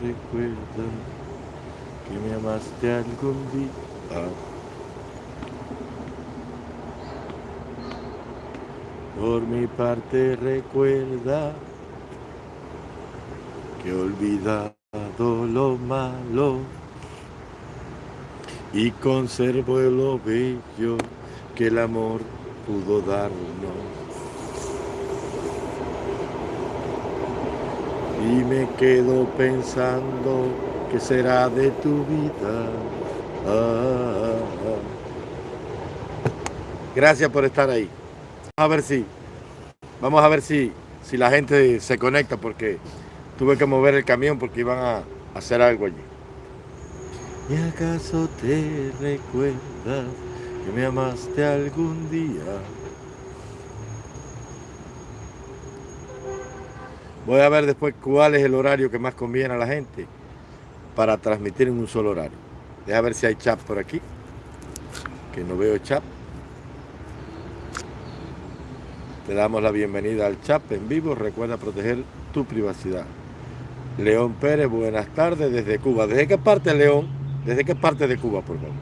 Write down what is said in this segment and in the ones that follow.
recuerda que me amaste algún día. Por mi parte recuerda que he olvidado lo malo y conservo lo bello que el amor pudo darnos. Y me quedo pensando que será de tu vida. Ah. Gracias por estar ahí. Vamos a ver si, vamos a ver si, si la gente se conecta porque tuve que mover el camión porque iban a hacer algo allí. ¿Y acaso te recuerdas que me amaste algún día? Voy a ver después cuál es el horario que más conviene a la gente para transmitir en un solo horario. Deja ver si hay chat por aquí, que no veo chat. Te damos la bienvenida al chat en vivo. Recuerda proteger tu privacidad. León Pérez, buenas tardes desde Cuba. ¿Desde qué parte, León? ¿Desde qué parte de Cuba, por favor?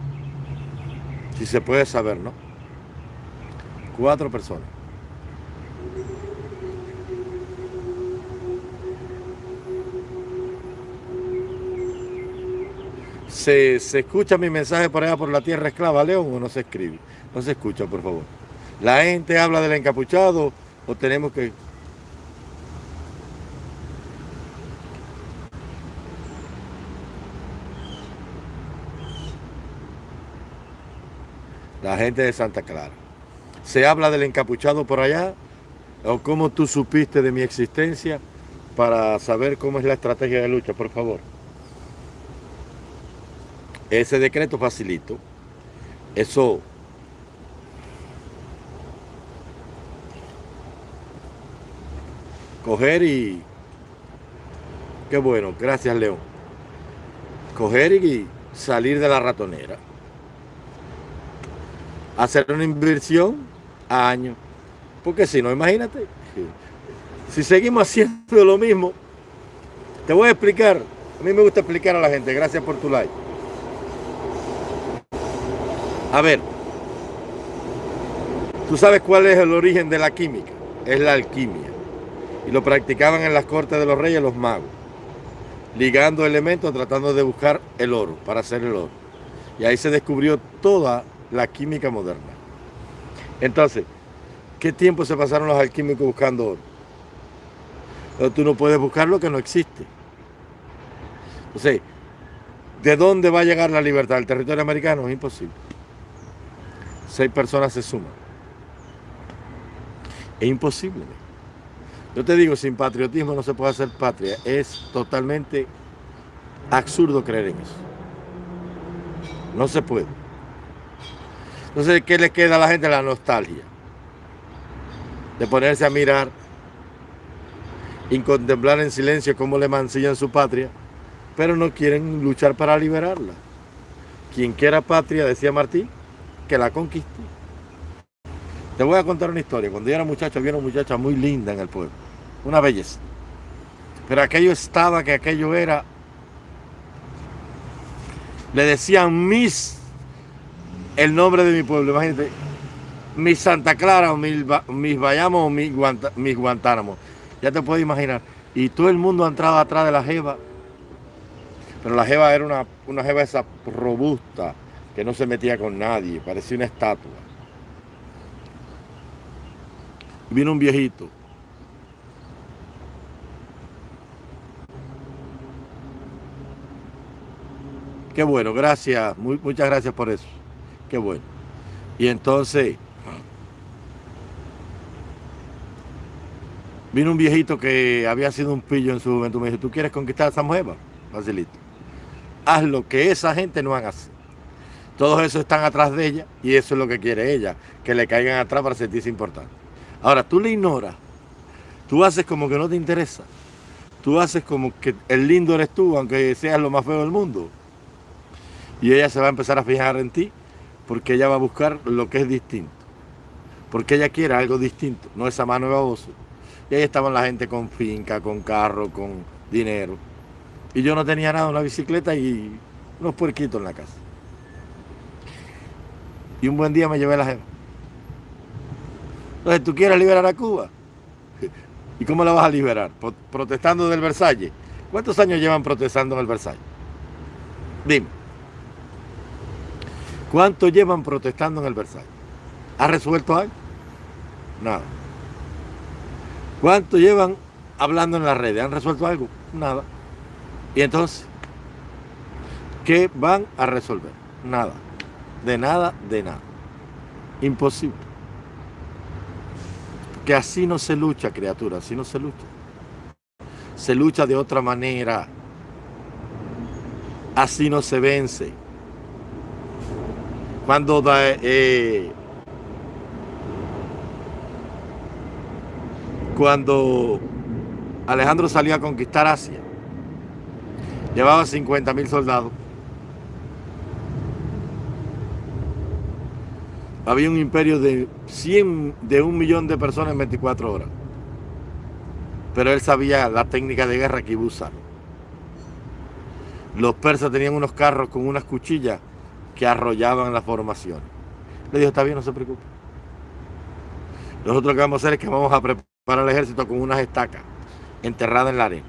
Si se puede saber, ¿no? Cuatro personas. ¿Se, escucha mi mensaje por allá por la tierra esclava, León, o no se escribe? No se escucha, por favor. ¿La gente habla del encapuchado o tenemos que...? La gente de Santa Clara. ¿Se habla del encapuchado por allá? ¿O cómo tú supiste de mi existencia para saber cómo es la estrategia de lucha, por favor? Ese decreto facilito. Eso coger y qué bueno, gracias León. Coger y salir de la ratonera. Hacer una inversión a año. Porque si no, imagínate, si seguimos haciendo lo mismo, te voy a explicar. A mí me gusta explicar a la gente. Gracias por tu like. A ver, ¿tú sabes cuál es el origen de la química? Es la alquimia. Y lo practicaban en las cortes de los reyes los magos, ligando elementos tratando de buscar el oro, para hacer el oro. Y ahí se descubrió toda la química moderna. Entonces, ¿qué tiempo se pasaron los alquímicos buscando oro? Pero tú no puedes buscar lo que no existe. Entonces, ¿de dónde va a llegar la libertad? ¿El territorio americano? Es imposible seis personas se suman. Es imposible. Yo te digo, sin patriotismo no se puede hacer patria. Es totalmente absurdo creer en eso. No se puede. Entonces, ¿qué le queda a la gente? La nostalgia. De ponerse a mirar y contemplar en silencio cómo le mancillan su patria, pero no quieren luchar para liberarla. Quien quiera patria, decía Martín, que la conquistó. Te voy a contar una historia. Cuando yo era muchacho, había una muchacha muy linda en el pueblo. Una belleza. Pero aquello estaba, que aquello era... Le decían Miss, el nombre de mi pueblo. Imagínate, Miss Santa Clara o Miss, mis Bayamo o Miss, Guantánamo. Ya te puedes imaginar. Y todo el mundo entraba atrás de la jeva. Pero la jeva era una, una jeva esa robusta, que no se metía con nadie, parecía una estatua. Vino un viejito. Qué bueno, gracias, muchas gracias por eso. Qué bueno. Y entonces, vino un viejito que había sido un pillo en su juventud. Me dijo, ¿tú quieres conquistar a esa mujer? Facilito. Haz lo que esa gente no haga. Todos esos están atrás de ella y eso es lo que quiere ella, que le caigan atrás para sentirse importante. Ahora, tú le ignoras, tú haces como que no te interesa, tú haces como que el lindo eres tú, aunque seas lo más feo del mundo. Y ella se va a empezar a fijar en ti porque ella va a buscar lo que es distinto. Porque ella quiere algo distinto, no esa mano de baboso. Y ahí estaban la gente con finca, con carro, con dinero. Y yo no tenía nada, una bicicleta y unos puerquitos en la casa. Y un buen día me llevé la jefa. Entonces, ¿tú quieres liberar a Cuba? ¿Y cómo la vas a liberar? Protestando del Versalles. ¿Cuántos años llevan protestando en el Versalles? Dime. ¿Cuánto llevan protestando en el Versalles? ¿Ha resuelto algo? Nada. ¿Cuánto llevan hablando en las redes? ¿Han resuelto algo? Nada. ¿Y entonces? ¿Qué van a resolver? Nada. De nada, de nada. Imposible. Que así no se lucha, criatura, así no se lucha. Se lucha de otra manera. Así no se vence. Cuando eh, cuando Alejandro salió a conquistar Asia, llevaba 50 mil soldados. Había un imperio de 100, de un millón de personas en 24 horas. Pero él sabía la técnica de guerra que iba a usar. Los persas tenían unos carros con unas cuchillas que arrollaban la formación. Le dijo, está bien, no se preocupe. Nosotros lo que vamos a hacer es que vamos a preparar el ejército con unas estacas enterradas en la arena.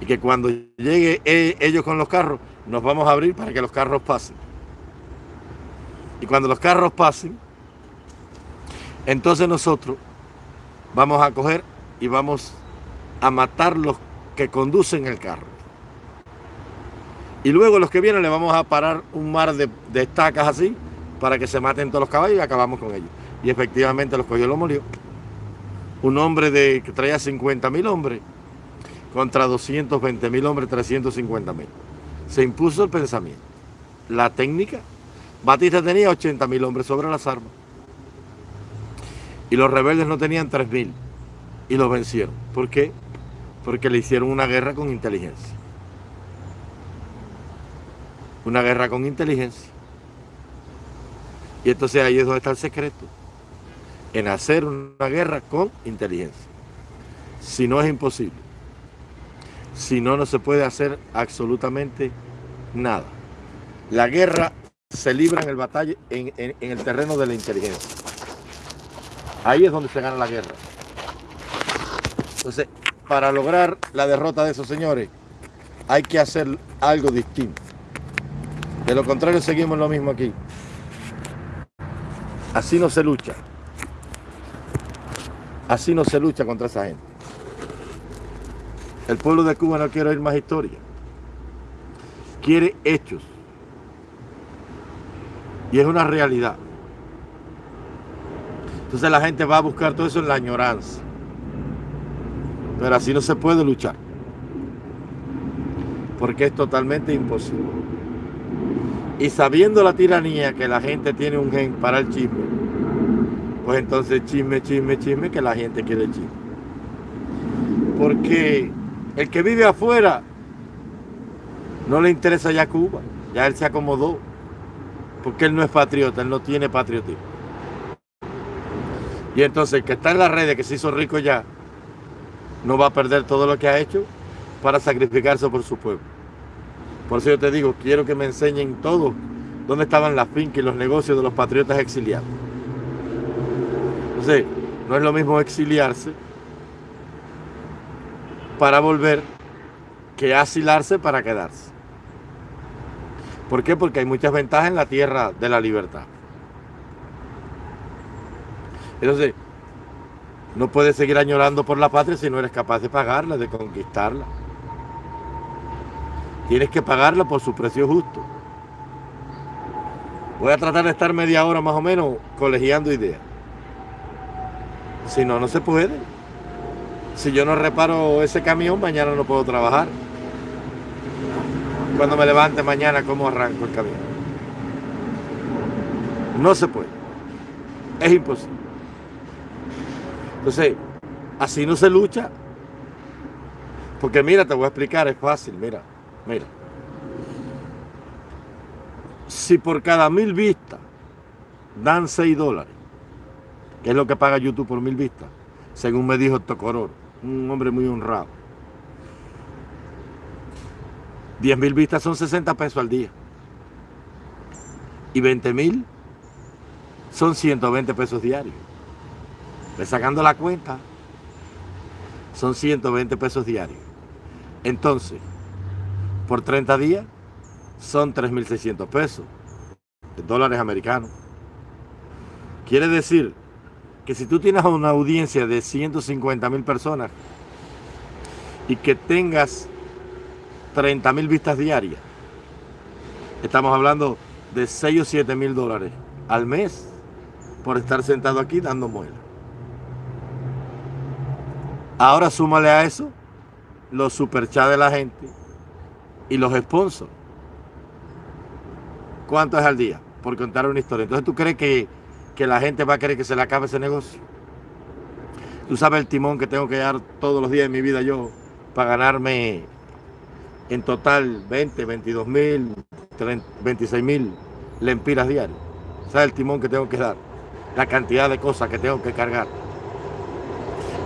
Y que cuando llegue e, ellos con los carros, nos vamos a abrir para que los carros pasen. Y cuando los carros pasen, entonces nosotros vamos a coger y vamos a matar los que conducen el carro. Y luego los que vienen le vamos a parar un mar de, estacas así para que se maten todos los caballos y acabamos con ellos. Y efectivamente los cogió y lo murió. Un hombre de, que traía 50 mil hombres contra 220 mil hombres, 350 mil. Se impuso el pensamiento. La técnica. Batista tenía 80 mil hombres sobre las armas. Y los rebeldes no tenían 3 mil. Y los vencieron. ¿Por qué? Porque le hicieron una guerra con inteligencia una guerra con inteligencia. Y entonces ahí es donde está el secreto, en hacer una guerra con inteligencia. Si no es imposible, si no, no se puede hacer absolutamente nada. La guerra se libra en el batalla, en, en el terreno de la inteligencia. Ahí es donde se gana la guerra. Entonces, para lograr la derrota de esos señores, hay que hacer algo distinto. De lo contrario, seguimos lo mismo aquí. Así no se lucha. Así no se lucha contra esa gente. El pueblo de Cuba no quiere oír más historia. Quiere hechos. Y es una realidad. Entonces la gente va a buscar todo eso en la añoranza. Pero así no se puede luchar. Porque es totalmente imposible. Y sabiendo la tiranía que la gente tiene un gen para el chisme, pues entonces chisme, chisme, chisme, que la gente quiere chisme. Porque el que vive afuera no le interesa ya Cuba, ya él se acomodó, porque él no es patriota, él no tiene patriotismo. Y entonces el que está en las redes, que se hizo rico ya, no va a perder todo lo que ha hecho para sacrificarse por su pueblo. Por eso yo te digo, quiero que me enseñen todo dónde estaban las fincas y los negocios de los patriotas exiliados. Entonces, no es lo mismo exiliarse para volver que asilarse para quedarse. ¿Por qué? Porque hay muchas ventajas en la tierra de la libertad. Entonces, no puedes seguir añorando por la patria si no eres capaz de pagarla, de conquistarla. Tienes que pagarla por su precio justo. Voy a tratar de estar media hora más o menos colegiando ideas. Si no, no se puede. Si yo no reparo ese camión, mañana no puedo trabajar. Cuando me levante mañana, ¿cómo arranco el camión? No se puede. Es imposible. Entonces, así no se lucha. Porque mira, te voy a explicar, es fácil, mira. Mira. Si por cada mil vistas dan 6 dólares, que es lo que paga YouTube por mil vistas, según me dijo Tocoror, un hombre muy honrado. 10 mil vistas son 60 pesos al día. Y 20 mil son 120 pesos diarios. Ve sacando la cuenta, son 120 pesos diarios. Entonces, por 30 días, son 3.600 pesos de dólares americanos. Quiere decir que si tú tienes una audiencia de 150 mil personas y que tengas 30 mil vistas diarias, estamos hablando de 6 o 7 mil dólares al mes por estar sentado aquí dando muela. Ahora súmale a eso los superchats de la gente y los sponsors. ¿Cuánto es al día? Por contar una historia. Entonces tú crees que, que la gente va a querer que se le acabe ese negocio. Tú sabes el timón que tengo que dar todos los días de mi vida yo para ganarme en total 20, 22 mil, 26 mil lempiras diarios. ¿Sabes el timón que tengo que dar? La cantidad de cosas que tengo que cargar.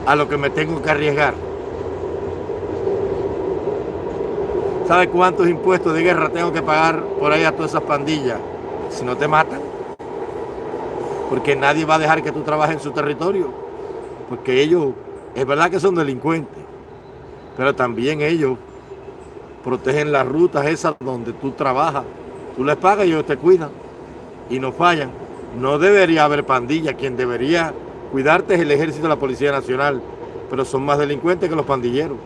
A lo que me tengo que arriesgar. ¿Sabes cuántos impuestos de guerra tengo que pagar por ahí a todas esas pandillas? Si no te matan. Porque nadie va a dejar que tú trabajes en su territorio. Porque ellos, es verdad que son delincuentes. Pero también ellos protegen las rutas esas donde tú trabajas. Tú les pagas y ellos te cuidan. Y no fallan. No debería haber pandilla. Quien debería cuidarte es el ejército de la Policía Nacional. Pero son más delincuentes que los pandilleros.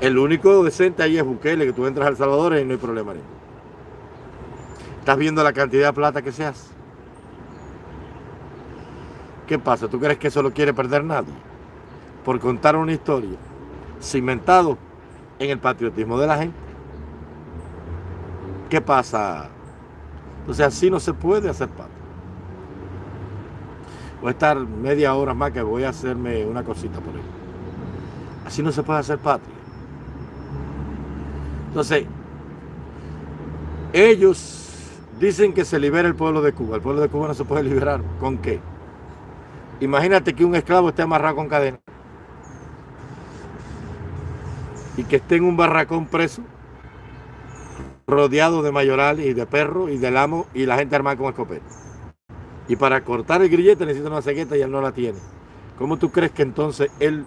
El único decente ahí es Bukele, que tú entras al Salvador y no hay problema. Estás viendo la cantidad de plata que se hace. ¿Qué pasa? ¿Tú crees que eso lo quiere perder nadie? Por contar una historia cimentado en el patriotismo de la gente. ¿Qué pasa? Entonces así no se puede hacer patria. Voy a estar media hora más que voy a hacerme una cosita por ahí. Así no se puede hacer patria. Entonces, ellos dicen que se libera el pueblo de Cuba. El pueblo de Cuba no se puede liberar. ¿Con qué? Imagínate que un esclavo esté amarrado con cadena. Y que esté en un barracón preso, rodeado de mayorales y de perros y del amo y la gente armada con escopeta. Y para cortar el grillete necesita una cegueta y él no la tiene. ¿Cómo tú crees que entonces él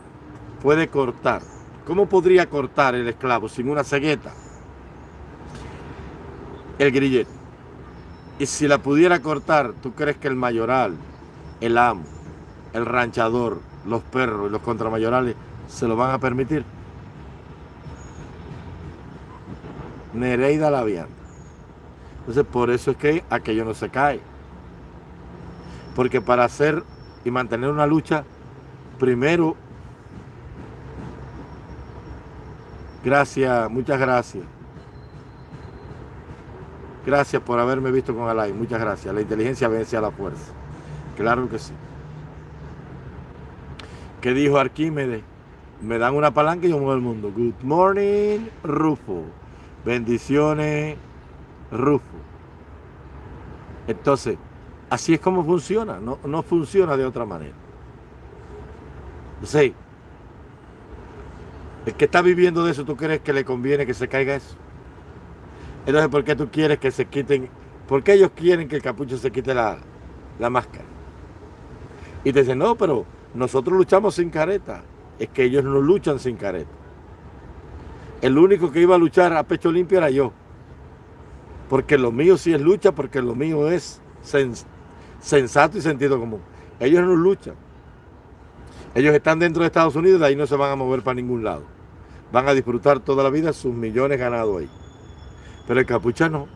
puede cortar? ¿Cómo podría cortar el esclavo sin una cegueta? El grillete. Y si la pudiera cortar, ¿tú crees que el mayoral, el amo, el ranchador, los perros y los contramayorales se lo van a permitir? Nereida la vianda. Entonces, por eso es que aquello no se cae. Porque para hacer y mantener una lucha, primero Gracias, muchas gracias. Gracias por haberme visto con Alay, muchas gracias. La inteligencia vence a la fuerza. Claro que sí. ¿Qué dijo Arquímedes? Me dan una palanca y yo muevo el mundo. Good morning, Rufo. Bendiciones, Rufo. Entonces, así es como funciona. No, no funciona de otra manera. Sí. El que está viviendo de eso, ¿tú crees que le conviene que se caiga eso? Entonces, ¿por qué tú quieres que se quiten? ¿Por qué ellos quieren que el capucho se quite la, máscara? Y te dicen, no, pero nosotros luchamos sin careta. Es que ellos no luchan sin careta. El único que iba a luchar a pecho limpio era yo. Porque lo mío sí es lucha, porque lo mío es sensato y sentido común. Ellos no luchan. Ellos están dentro de Estados Unidos, de ahí no se van a mover para ningún lado. Van a disfrutar toda la vida sus millones ganados ahí. Pero el capucha no.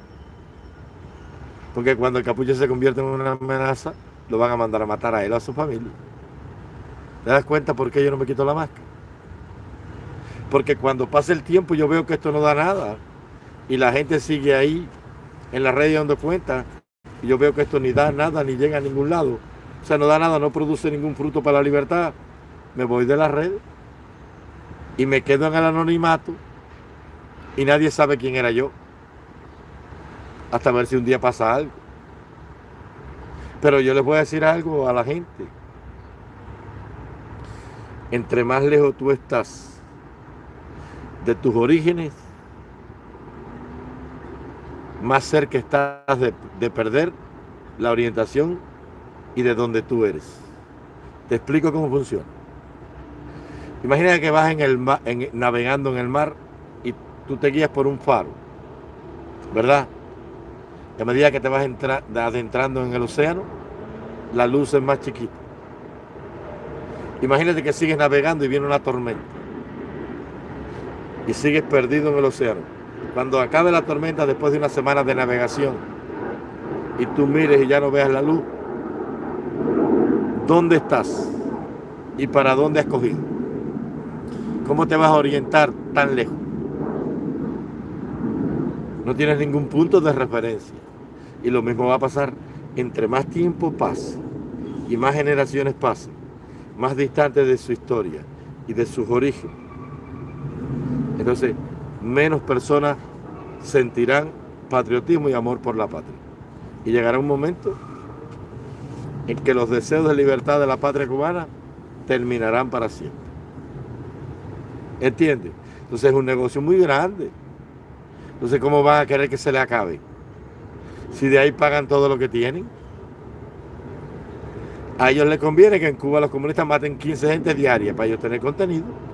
Porque cuando el capucha se convierte en una amenaza, lo van a mandar a matar a él o a su familia. ¿Te das cuenta por qué yo no me quito la máscara? Porque cuando pasa el tiempo yo veo que esto no da nada. Y la gente sigue ahí en la red donde cuenta. Y yo veo que esto ni da nada, ni llega a ningún lado. O sea, no da nada, no produce ningún fruto para la libertad me voy de la red y me quedo en el anonimato y nadie sabe quién era yo. Hasta ver si un día pasa algo. Pero yo les voy a decir algo a la gente. Entre más lejos tú estás de tus orígenes, más cerca estás de, perder la orientación y de donde tú eres. Te explico cómo funciona. Imagina que vas en el navegando en el mar y tú te guías por un faro, ¿verdad? a medida que te vas adentrando en el océano, la luz es más chiquita. Imagínate que sigues navegando y viene una tormenta. Y sigues perdido en el océano. Cuando acabe la tormenta, después de una semana de navegación, y tú mires y ya no veas la luz, ¿dónde estás? ¿Y para dónde has cogido? ¿Cómo te vas a orientar tan lejos? No tienes ningún punto de referencia. Y lo mismo va a pasar entre más tiempo pase y más generaciones pasen, más distantes de su historia y de sus orígenes. Entonces, menos personas sentirán patriotismo y amor por la patria. Y llegará un momento en que los deseos de libertad de la patria cubana terminarán para siempre. ¿Entiendes? Entonces es un negocio muy grande. Entonces, ¿cómo van a querer que se le acabe? si de ahí pagan todo lo que tienen. A ellos les conviene que en Cuba los comunistas maten 15 gente diaria para ellos tener contenido.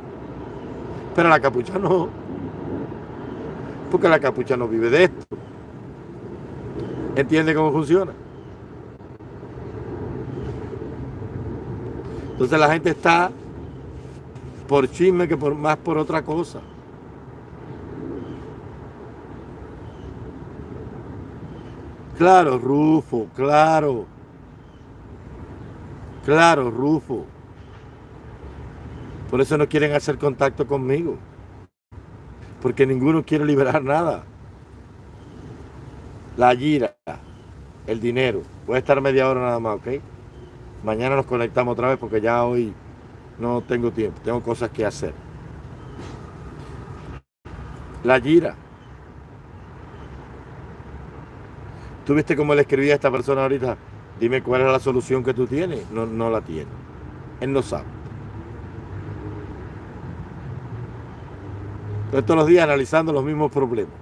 Pero la capucha no. Porque la capucha no vive de esto. ¿Entiende cómo funciona? Entonces la gente está por chisme que por más por otra cosa. Claro, Rufo, claro. Claro, Rufo. Por eso no quieren hacer contacto conmigo. Porque ninguno quiere liberar nada. La gira, el dinero. Voy a estar media hora nada más, ¿ok? Mañana nos conectamos otra vez porque ya hoy no tengo tiempo. Tengo cosas que hacer. La gira. ¿Tú viste cómo le escribía a esta persona ahorita? Dime cuál es la solución que tú tienes. No, no la tiene. Él no sabe. Entonces todos los días analizando los mismos problemas.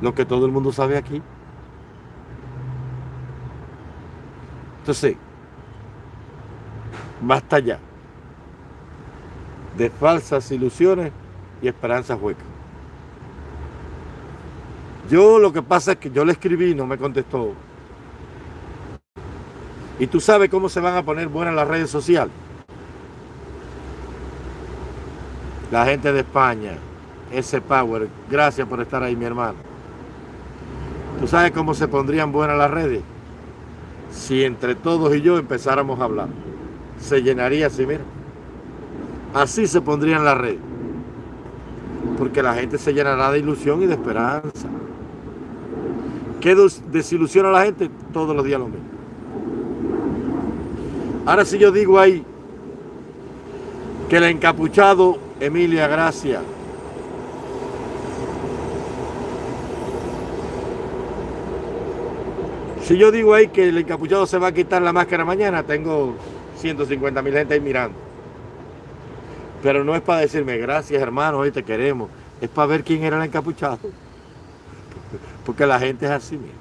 Lo que todo el mundo sabe aquí. Entonces, basta ya de falsas ilusiones y esperanzas huecas. Yo lo que pasa es que yo le escribí y no me contestó. Y tú sabes cómo se van a poner buenas las redes sociales. La gente de España, ese Power, gracias por estar ahí mi hermano. ¿Tú sabes cómo se pondrían buenas las redes? Si entre todos y yo empezáramos a hablar. Se llenaría así, mira. Así se pondrían las redes. Porque la gente se llenará de ilusión y de esperanza. ¿Qué desilusiona a la gente? Todos los días lo mismo. Ahora si yo digo ahí que el encapuchado Emilia Gracia Si yo digo ahí que el encapuchado se va a quitar la máscara mañana, tengo 150 mil gente ahí mirando. Pero no es para decirme, gracias hermano, hoy te queremos. Es para ver quién era el encapuchado. Porque la gente es así, mira.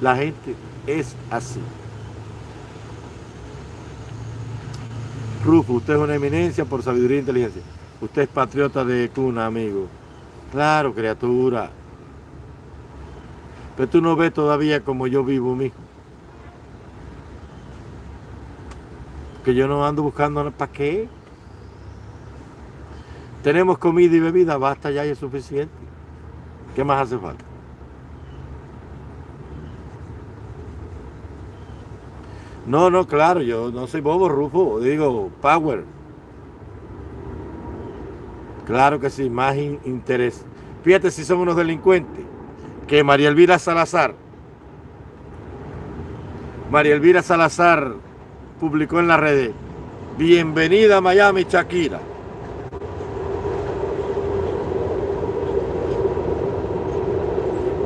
La gente es así. Rufo, usted es una eminencia por sabiduría e inteligencia. Usted es patriota de cuna, amigo. Claro, criatura. Pero tú no ves todavía como yo vivo, mijo. Que yo no ando buscando para qué. Tenemos comida y bebida, basta ya y es suficiente. ¿Qué más hace falta? No, no, claro, yo no soy bobo, Rufo, digo, power. Claro que sí, más interés. Fíjate si son unos delincuentes. Que María Elvira Salazar, María Elvira Salazar publicó en las redes, bienvenida a Miami, Shakira.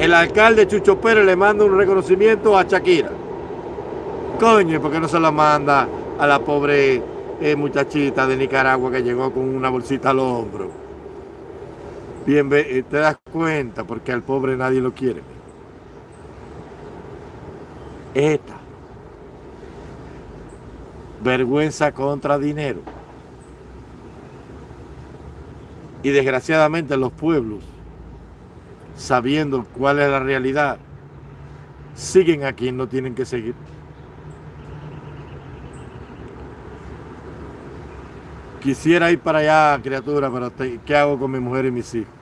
el alcalde Chucho Pérez le manda un reconocimiento a Shakira. Coño, ¿por qué no se la manda a la pobre eh, muchachita de Nicaragua que llegó con una bolsita al hombro? Bien, eh, te das cuenta porque al pobre nadie lo quiere. Esta. Vergüenza contra dinero. Y desgraciadamente los pueblos, sabiendo cuál es la realidad, siguen a quien no tienen que seguir. Quisiera ir para allá, criatura, pero ¿qué hago con mi mujer y mis hijos?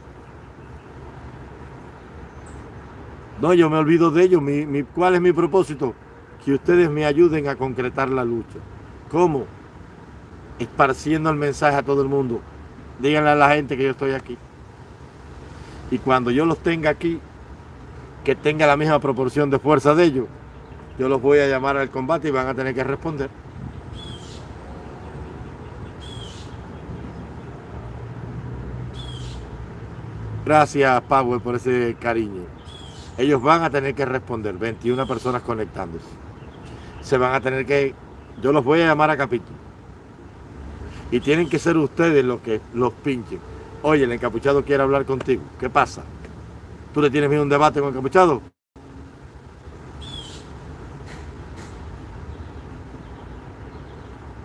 No, yo me olvido de ellos. ¿Cuál es mi propósito? Que ustedes me ayuden a concretar la lucha. ¿Cómo? Esparciendo el mensaje a todo el mundo. Díganle a la gente que yo estoy aquí. Y cuando yo los tenga aquí, que tenga la misma proporción de fuerza de ellos, yo los voy a llamar al combate y van a tener que responder. Gracias, Power, por ese cariño. Ellos van a tener que responder, 21 personas conectándose. Se van a tener que... Yo los voy a llamar a capítulo. Y tienen que ser ustedes los que los pinchen. Oye, el encapuchado quiere hablar contigo. ¿Qué pasa? ¿Tú le tienes miedo a un debate con el encapuchado?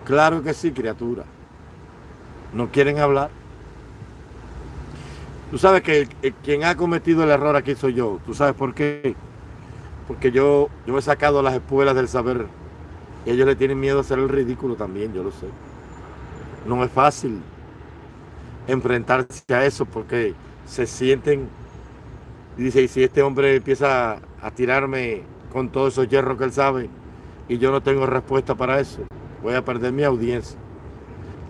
Claro que sí, criatura. No quieren hablar. Tú sabes que quien ha cometido el error aquí soy yo. ¿Tú sabes por qué? Porque yo, yo he sacado las espuelas del saber. Y ellos le tienen miedo a hacer el ridículo también, yo lo sé. No es fácil enfrentarse a eso porque se sienten... Y dice, y si este hombre empieza a tirarme con todos esos hierros que él sabe y yo no tengo respuesta para eso, voy a perder mi audiencia.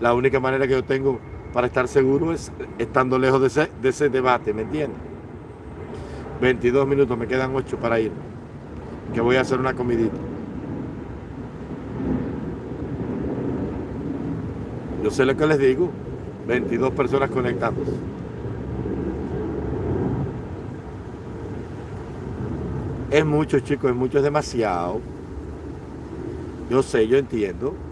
La única manera que yo tengo para estar seguro es estando lejos de ese, de ese debate, ¿me entiendes? 22 minutos, me quedan 8 para ir. Que voy a hacer una comidita. Yo sé lo que les digo. 22 personas conectándose. Es mucho, chicos, es mucho, es demasiado. Yo sé, yo entiendo.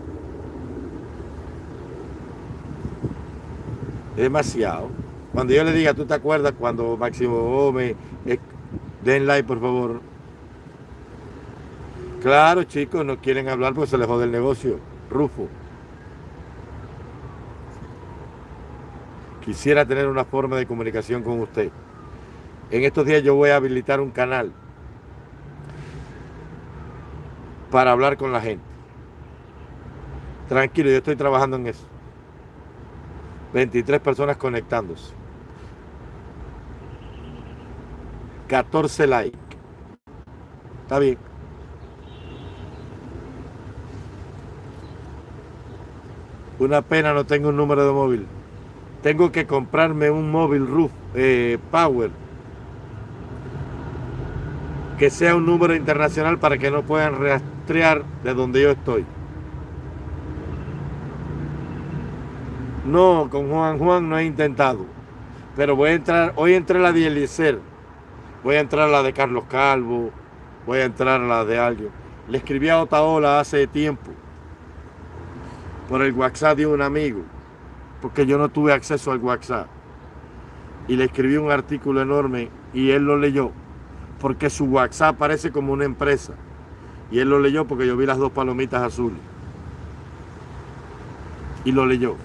Demasiado. Cuando yo le diga, ¿tú te acuerdas cuando Máximo Gómez... Eh, den like, por favor. Claro, chicos, no quieren hablar porque se les jode el negocio. Rufo. Quisiera tener una forma de comunicación con usted. En estos días yo voy a habilitar un canal para hablar con la gente. Tranquilo, yo estoy trabajando en eso. 23 personas conectándose. 14 likes. Está bien. Una pena no tengo un número de móvil. Tengo que comprarme un móvil roof eh, Power que sea un número internacional para que no puedan rastrear de donde yo estoy. No, con Juan Juan no he intentado. Pero voy a entrar, hoy entré la de Eliezer, voy a entrar la de Carlos Calvo, voy a entrar la de alguien. Le escribí a Otaola hace tiempo por el WhatsApp de un amigo, porque yo no tuve acceso al WhatsApp. Y le escribí un artículo enorme y él lo leyó, porque su WhatsApp parece como una empresa. Y él lo leyó porque yo vi las dos palomitas azules. Y lo leyó.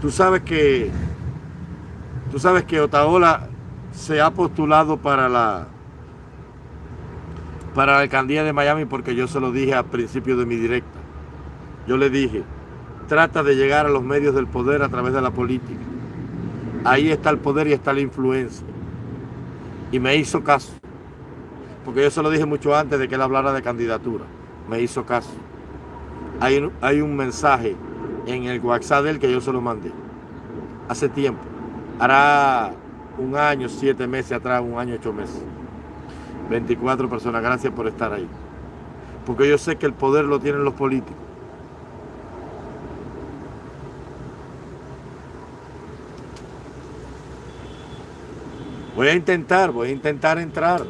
Tú sabes que tú sabes que Otaola se ha postulado para la para alcaldía de Miami porque yo se lo dije al principio de mi directa. Yo le dije, trata de llegar a los medios del poder a través de la política. Ahí está el poder y está la influencia. Y me hizo caso. Porque yo se lo dije mucho antes de que él hablara de candidatura. Me hizo caso. Hay, hay un mensaje en el WhatsApp del que yo se lo mandé. Hace tiempo. Hará un año, siete meses atrás, un año, ocho meses. 24 personas, gracias por estar ahí. Porque yo sé que el poder lo tienen los políticos. Voy a intentar, voy a intentar entrar.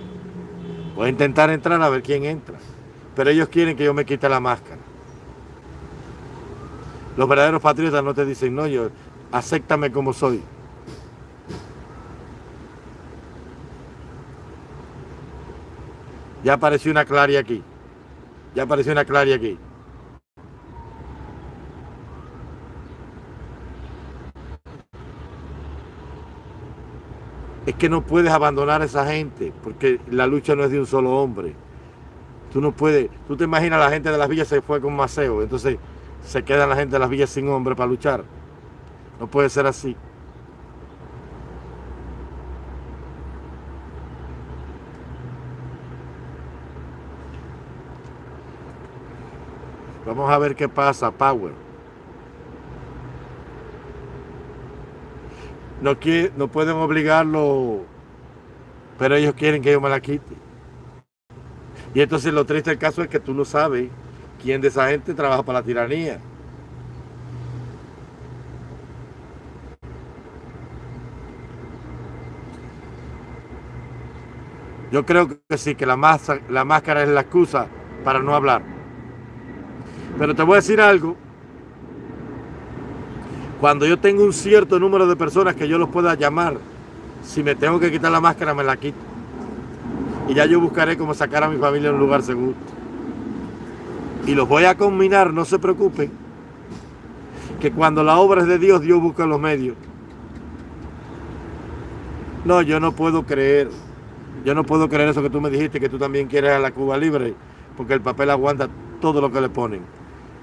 Voy a intentar entrar a ver quién entra. Pero ellos quieren que yo me quite la máscara. Los verdaderos patriotas no te dicen, no, yo, acéptame como soy. Ya apareció una claria aquí. Ya apareció una claria aquí. Es que no puedes abandonar a esa gente, porque la lucha no es de un solo hombre. Tú no puedes, tú te imaginas la gente de las villas se fue con Maceo, entonces se quedan la gente de las villas sin hombre para luchar. No puede ser así. Vamos a ver qué pasa, Power. No, no pueden obligarlo, pero ellos quieren que yo me la quite. Y entonces lo triste del caso es que tú no sabes quién de esa gente trabaja para la tiranía. Yo creo que sí, que la, máscara es la excusa para no hablar. Pero te voy a decir algo. Cuando yo tengo un cierto número de personas que yo los pueda llamar, si me tengo que quitar la máscara, me la quito. Y ya yo buscaré cómo sacar a mi familia en un lugar seguro. Y los voy a combinar, no se preocupen. Que cuando la obra es de Dios, Dios busca los medios. No, yo no puedo creer. Yo no puedo creer eso que tú me dijiste, que tú también quieres a la Cuba libre, porque el papel aguanta todo lo que le ponen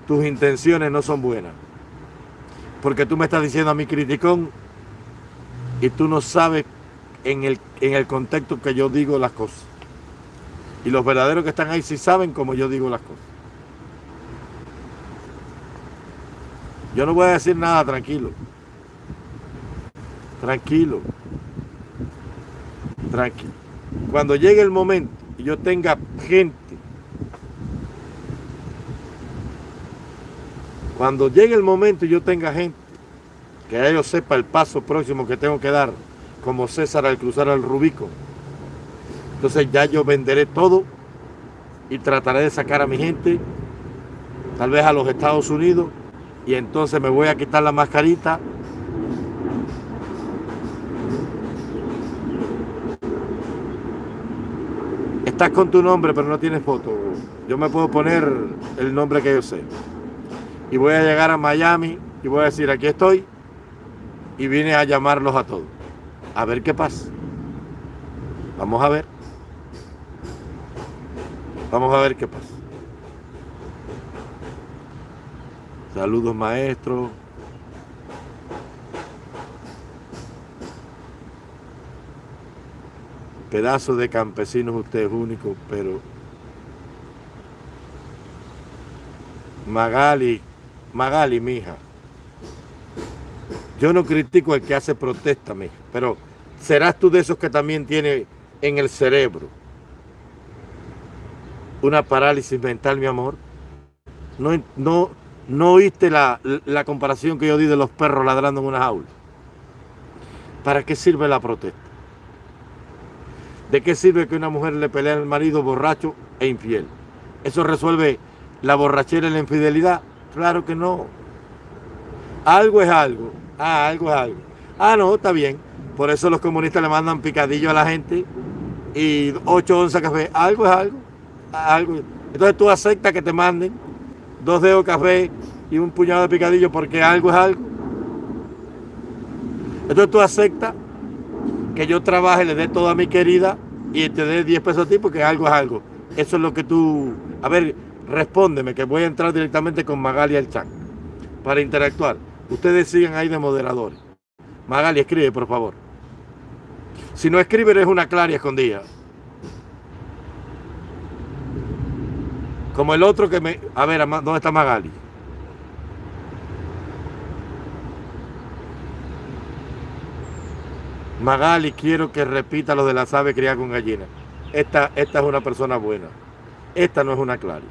tus intenciones no son buenas. Porque tú me estás diciendo a mi criticón y tú no sabes en el, en el contexto que yo digo las cosas. Y los verdaderos que están ahí sí saben cómo yo digo las cosas. Yo no voy a decir nada, tranquilo. Tranquilo. Tranquilo. Cuando llegue el momento y yo tenga gente Cuando llegue el momento y yo tenga gente, que ellos sepa el paso próximo que tengo que dar, como César al cruzar el Rubico, entonces ya yo venderé todo y trataré de sacar a mi gente, tal vez a los Estados Unidos, y entonces me voy a quitar la mascarita. Estás con tu nombre, pero no tienes foto. Yo me puedo poner el nombre que yo sé y voy a llegar a Miami y voy a decir, aquí estoy y vine a llamarlos a todos. A ver qué pasa. Vamos a ver. Vamos a ver qué pasa. Saludos maestros. Pedazo de campesinos ustedes únicos, pero Magali Magali, mija, yo no critico el que hace protesta, mija, pero ¿serás tú de esos que también tiene en el cerebro una parálisis mental, mi amor? ¿No, no, no oíste la, la comparación que yo di de los perros ladrando en una jaula? ¿Para qué sirve la protesta? ¿De qué sirve que una mujer le pelea al marido borracho e infiel? ¿Eso resuelve la borrachera y la infidelidad? Claro que no. Algo es algo. Ah, algo es algo. Ah, no, está bien. Por eso los comunistas le mandan picadillo a la gente y 8 onzas café. Algo es algo. algo. Entonces tú aceptas que te manden dos dedos de café y un puñado de picadillo porque algo es algo. Entonces tú aceptas que yo trabaje, le dé todo a mi querida y te dé 10 pesos a ti porque algo es algo. Eso es lo que tú... A ver, respóndeme que voy a entrar directamente con Magali el chat para interactuar. Ustedes sigan ahí de moderadores. Magali, escribe, por favor. Si no escribe, eres una clara escondida. Como el otro que me... A ver, ¿dónde está Magali? Magali, quiero que repita lo de la ave criada con gallina. Esta, esta es una persona buena. Esta no es una clara.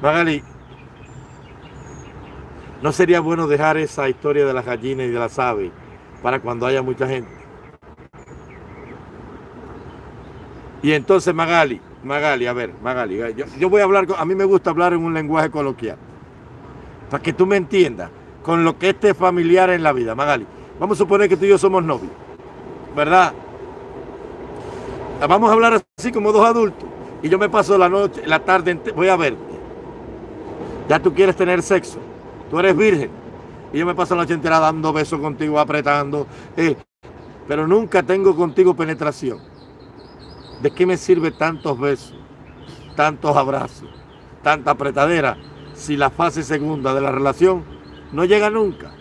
Magali, ¿no sería bueno dejar esa historia de las gallinas y de las aves para cuando haya mucha gente? Y entonces Magali, Magali, a ver, Magali, yo, voy a hablar, a mí me gusta hablar en un lenguaje coloquial, para que tú me entiendas, con lo que esté familiar en la vida, Magali. Vamos a suponer que tú y yo somos novios, ¿verdad? Vamos a hablar así como dos adultos. Y yo me paso la noche, la tarde, voy a verte. Ya tú quieres tener sexo. Tú eres virgen. Y yo me paso la noche entera dando besos contigo, apretando. Eh, pero nunca tengo contigo penetración. ¿De qué me sirve tantos besos, tantos abrazos, tanta apretadera si la fase segunda de la relación no llega nunca?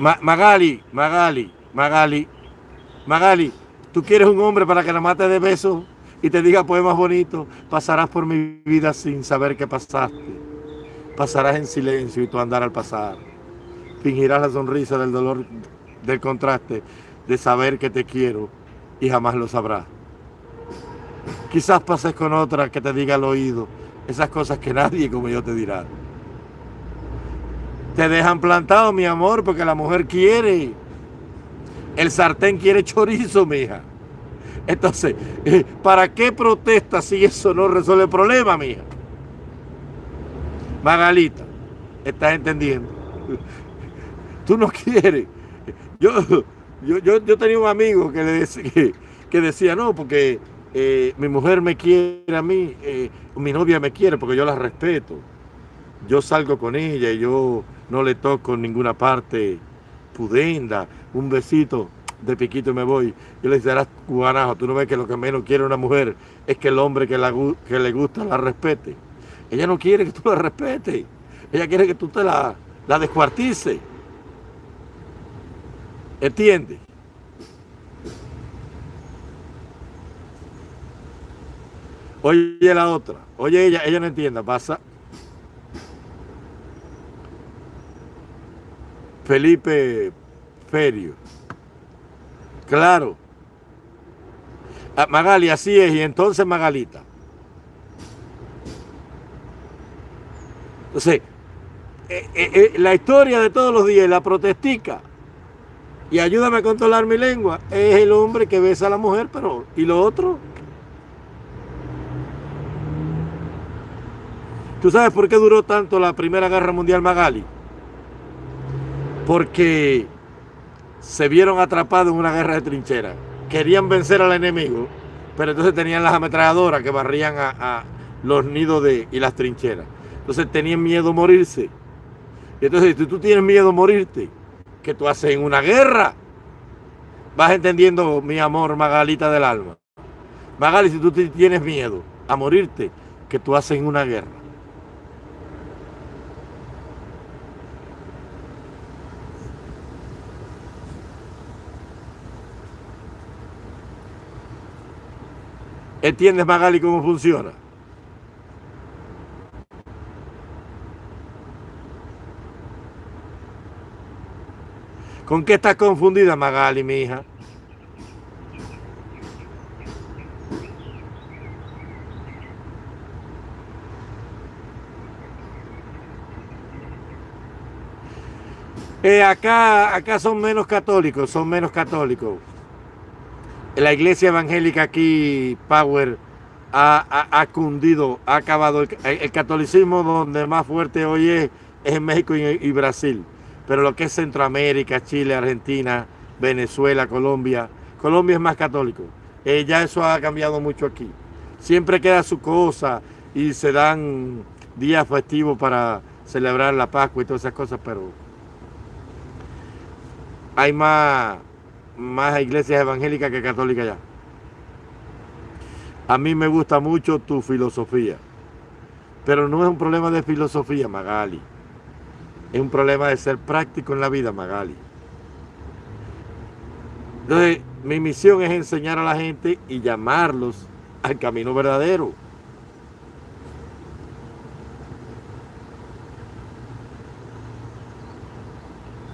Magali, Magali, Magali, Magali, tú quieres un hombre para que la mate de besos y te diga poemas bonitos, pasarás por mi vida sin saber qué pasaste. Pasarás en silencio y tú andar al pasar. Fingirás la sonrisa del dolor, del contraste, de saber que te quiero y jamás lo sabrás. Quizás pases con otra que te diga al oído esas cosas que nadie como yo te dirá. Te dejan plantado, mi amor, porque la mujer quiere. El sartén quiere chorizo, mija. Entonces, eh, ¿para qué protesta si eso no resuelve el problema, mija? Magalita, ¿estás entendiendo? Tú no quieres. Yo, yo, yo, tenía un amigo que, le decía, que, decía, no, porque eh, mi mujer me quiere a mí, eh, mi novia me quiere porque yo la respeto. Yo salgo con ella y yo no le toco en ninguna parte pudenda, un besito de piquito y me voy. Yo le decía, cubanajo, tú no ves que lo que menos quiere una mujer es que el hombre que, la, que le gusta la respete. Ella no quiere que tú la respetes. Ella quiere que tú te la, la descuartices. ¿Entiendes? Oye la otra. Oye ella, ella no entienda. Pasa. Felipe Ferio. Claro. Ah, Magali, así es. Y entonces Magalita. Entonces, eh, eh, eh, la historia de todos los días, la protestica, y ayúdame a controlar mi lengua, es el hombre que besa a la mujer, pero ¿y lo otro? ¿Tú sabes por qué duró tanto la Primera Guerra Mundial Magali? Porque se vieron atrapados en una guerra de trincheras. Querían vencer al enemigo, pero entonces tenían las ametralladoras que barrían a, los nidos y las trincheras. Entonces tenían miedo a morirse. Y entonces, si tú tienes miedo a morirte, ¿qué tú haces en una guerra? Vas entendiendo, mi amor, Magalita del alma. Magali, si tú tienes miedo a morirte, ¿qué tú haces en una guerra? ¿Entiendes, Magali, cómo funciona? ¿Con qué estás confundida, Magali, mi hija? Eh, acá, acá son menos católicos, son menos católicos. La iglesia evangélica aquí, Power, ha, cundido, ha acabado. El, catolicismo donde más fuerte hoy es, en México y Brasil pero lo que es Centroamérica, Chile, Argentina, Venezuela, Colombia, Colombia es más católico. Eh, ya eso ha cambiado mucho aquí. Siempre queda su cosa y se dan días festivos para celebrar la Pascua y todas esas cosas, pero hay más, más iglesias evangélicas que católicas ya. A mí me gusta mucho tu filosofía, pero no es un problema de filosofía, Magali. Es un problema de ser práctico en la vida, Magali. Entonces, mi misión es enseñar a la gente y llamarlos al camino verdadero.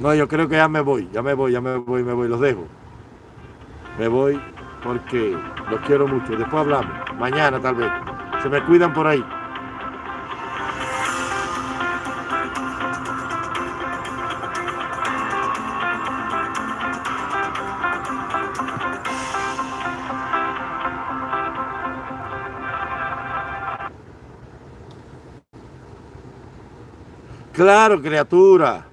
No, yo creo que ya me voy, ya me voy, ya me voy, me voy, los dejo. Me voy porque los quiero mucho. Después hablamos, mañana tal vez. Se me cuidan por ahí. Claro, criatura.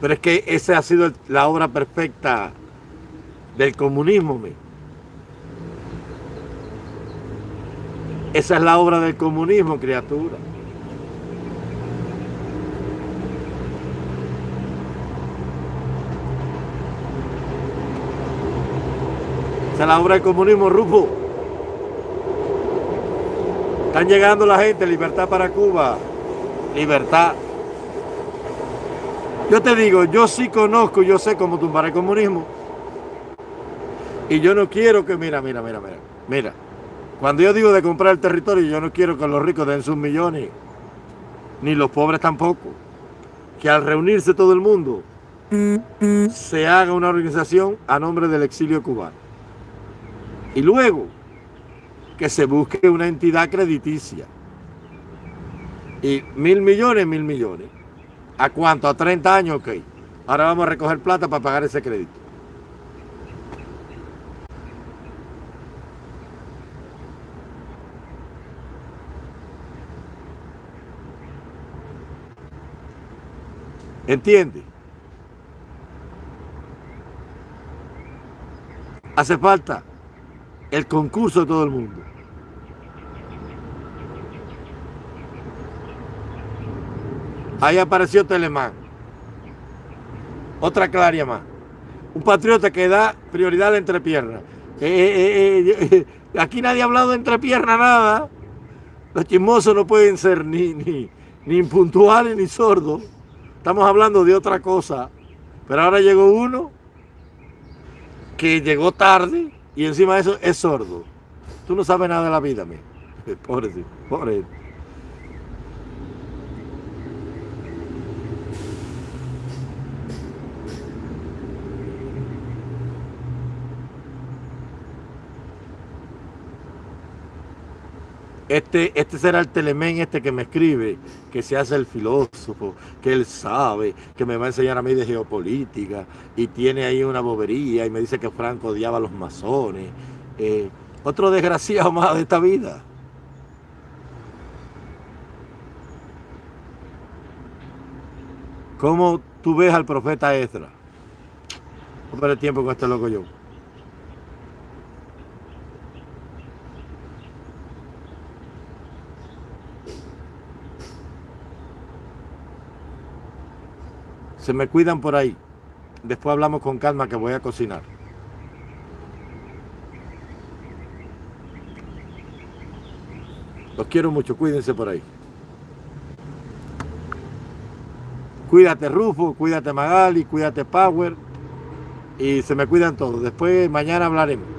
Pero es que esa ha sido la obra perfecta del comunismo. Me. Esa es la obra del comunismo, criatura. Esa es la obra del comunismo, Rufo. Están llegando la gente, libertad para Cuba. Libertad. Yo te digo, yo sí conozco, yo sé cómo tumbar el comunismo. Y yo no quiero que, mira, mira, mira, mira, mira. Cuando yo digo de comprar el territorio, yo no quiero que los ricos den sus millones, ni los pobres tampoco. Que al reunirse todo el mundo, se haga una organización a nombre del exilio cubano. Y luego, que se busque una entidad crediticia. Y mil millones, mil millones. ¿A cuánto? ¿A 30 años? Ok. Ahora vamos a recoger plata para pagar ese crédito. ¿Entiende? Hace falta el concurso de todo el mundo. Ahí apareció Telemán. Otra claria más. Un patriota que da prioridad a la entrepierna. Eh, eh, eh, aquí nadie ha hablado de entrepierna nada. Los chismosos no pueden ser ni, ni, ni impuntuales ni sordos. Estamos hablando de otra cosa. Pero ahora llegó uno que llegó tarde y encima de eso es sordo. Tú no sabes nada de la vida, mi. Pobre, pobre. Este, este será el telemén este que me escribe, que se hace el filósofo, que él sabe, que me va a enseñar a mí de geopolítica, y tiene ahí una bobería, y me dice que Franco odiaba a los masones. Eh, otro desgraciado más de esta vida. ¿Cómo tú ves al profeta Ezra? No el tiempo con este loco yo. Se me cuidan por ahí. Después hablamos con calma que voy a cocinar. Los quiero mucho, cuídense por ahí. Cuídate Rufo, cuídate Magali, cuídate Power. Y se me cuidan todos. Después mañana hablaremos.